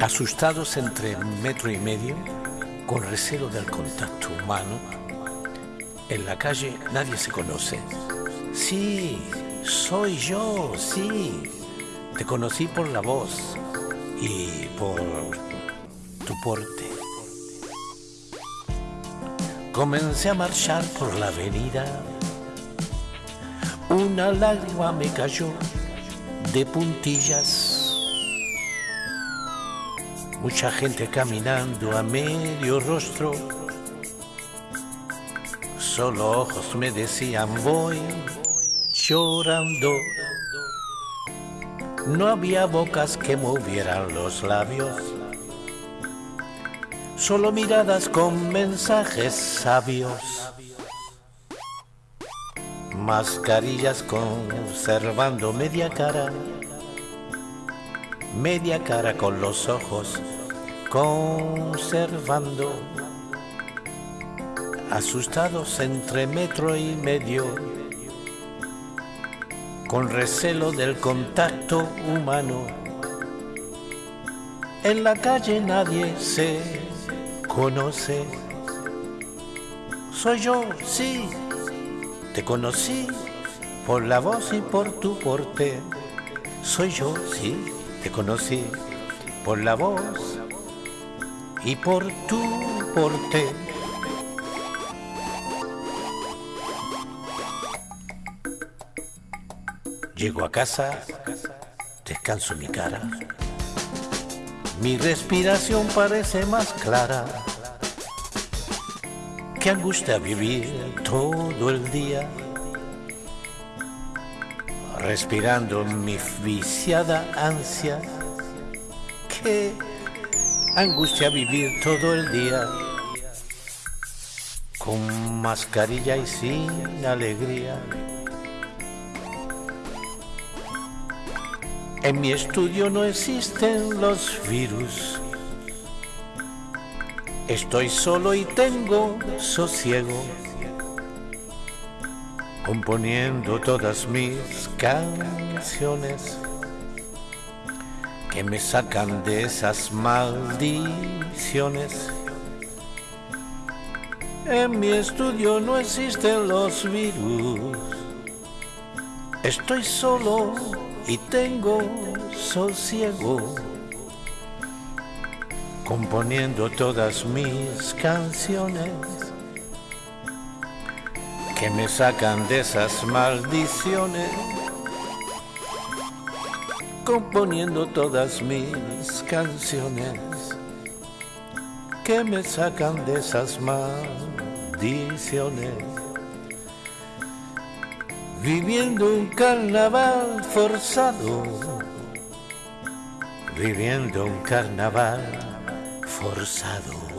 Asustados entre metro y medio, con recelo del contacto humano, en la calle nadie se conoce. Sí, soy yo, sí. Te conocí por la voz y por tu porte. Comencé a marchar por la avenida. Una lágrima me cayó de puntillas. Mucha gente caminando a medio rostro. Solo ojos me decían voy llorando. No había bocas que movieran los labios. Solo miradas con mensajes sabios. Mascarillas conservando media cara. Media cara con los ojos conservando. Asustados entre metro y medio. Con recelo del contacto humano. En la calle nadie se conoce. Soy yo, sí, te conocí por la voz y por tu porte. Soy yo, sí, te conocí por la voz y por tu porte. Llego a casa, descanso mi cara. Mi respiración parece más clara. Qué angustia vivir todo el día. Respirando mi viciada ansia. Qué angustia vivir todo el día. Con mascarilla y sin alegría. En mi estudio no existen los virus. Estoy solo y tengo sosiego. Componiendo todas mis canciones que me sacan de esas maldiciones. En mi estudio no existen los virus. Estoy solo y tengo sosiego componiendo todas mis canciones que me sacan de esas maldiciones componiendo todas mis canciones que me sacan de esas maldiciones viviendo un carnaval forzado, viviendo un carnaval forzado.